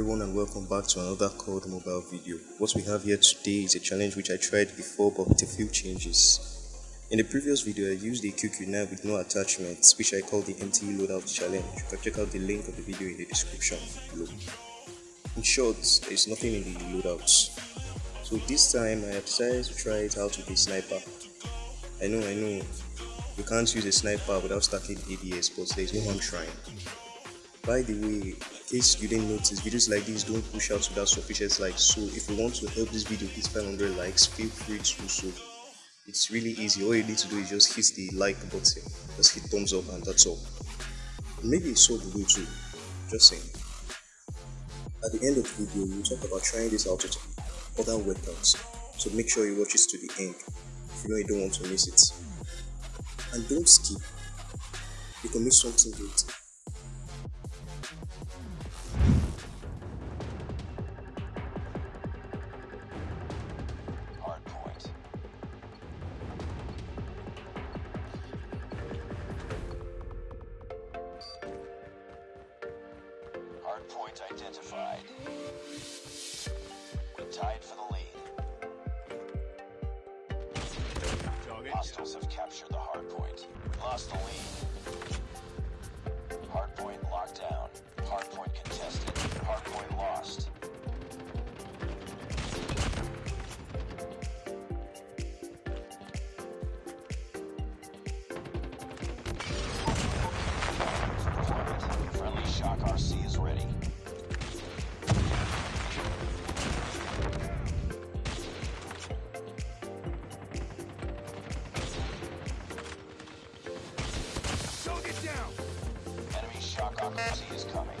everyone and welcome back to another COD mobile video. What we have here today is a challenge which I tried before but with a few changes. In the previous video I used a QQ9 with no attachments which I call the MTE loadout challenge. You can check out the link of the video in the description below. In short, there is nothing in the loadouts. So this time I have decided to try it out with a sniper. I know, I know, you can't use a sniper without stacking ADS but there is no harm trying. By the way, case you didn't notice, videos like these don't push out without sufficient likes. So if you want to help this video hit 500 likes, feel free to do so. It's really easy. All you need to do is just hit the like button, just hit thumbs up, and that's all. Maybe it's will do too. Just saying. At the end of the video, we'll talk about trying this out with other weapons. So make sure you watch it to the end if you know you don't want to miss it. And don't skip. You can miss something great. Hardpoint identified. We tied for the lead. Hostiles have captured the hardpoint. We lost the lead. Hardpoint locked down. Hardpoint contested. Hardpoint lost. Shock RC is coming.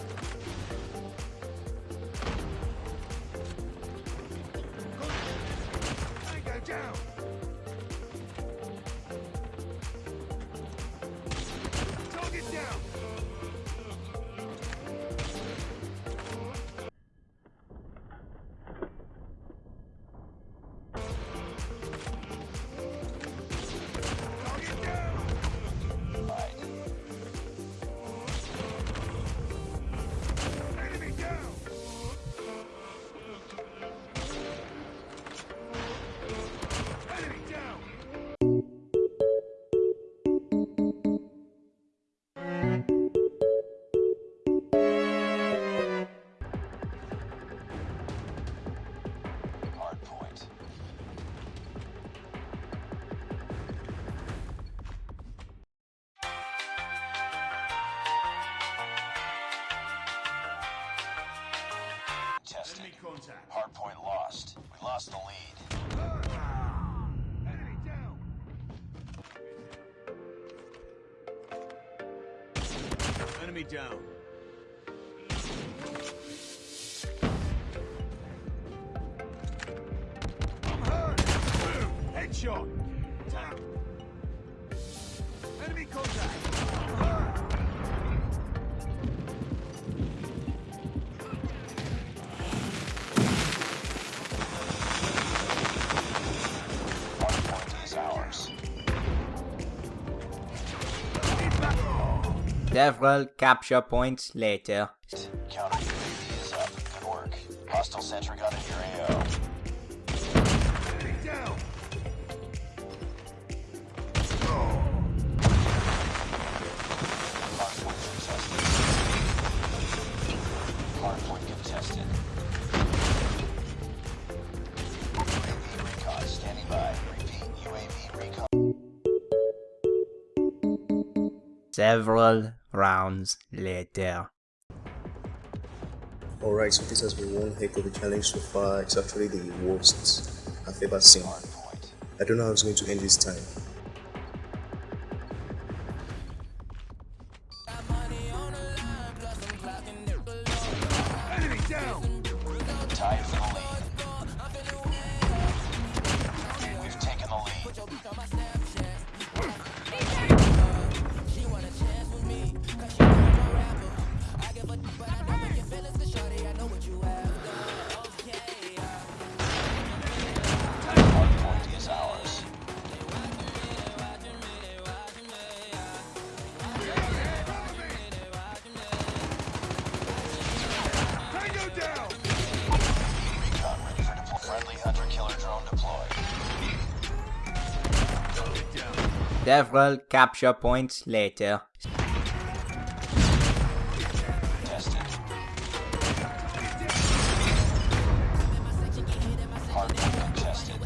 Right. Tested. Hardpoint lost. We lost the lead. Enemy down. Enemy down. Headshot. Tap. Enemy contact. Several capture points later. Counter UAV is up. Good work. Hostile sentry gun in your AO. Enemy down. Hardpoint contested. Hardpoint contested. UAV recon standing by. Repeat, UAV recon. Several rounds later. Alright, so this has been one heck of a challenge so far. It's actually the worst I've ever seen. Hardpoint. I don't know how it's going to end this time. Enemy down. Tied Several capture points later. Hardpoint contested.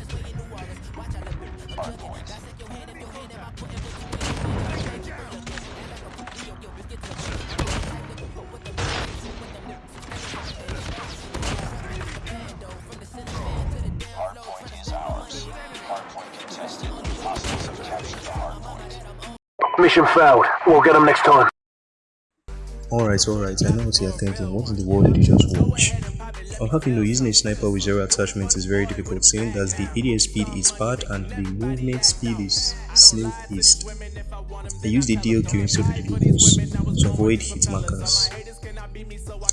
Hardpoint. Hardpoint Mission failed. We'll get them next time. Alright, alright, I know what you're thinking. What in the world did you just watch? You know using a sniper with zero attachments is very difficult seeing that the ADS speed is bad and the movement speed is snail paced. I used the DLQ instead of the Locus to avoid hit markers.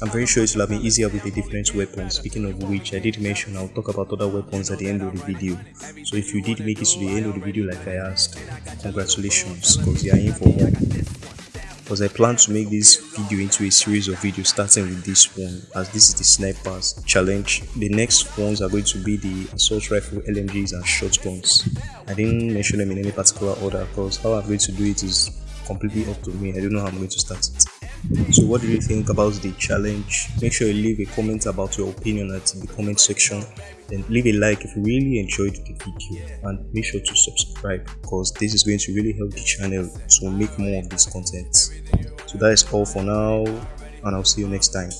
I'm very sure it will have been easier with the different weapons, speaking of which I did mention I'll talk about other weapons at the end of the video. So if you did make it to the end of the video like I asked, congratulations because you are in for more because I plan to make this video into a series of videos starting with this one as this is the snipers challenge. The next ones are going to be the assault rifle, LMGs and shotguns. I didn't mention them in any particular order because how I'm going to do it is completely up to me. I don't know how I'm going to start it. So what do you think about the challenge? Make sure you leave a comment about your opinion at the comment section. and leave a like if you really enjoyed the video and make sure to subscribe because this is going to really help the channel to make more of this content. So that is all for now and I'll see you next time.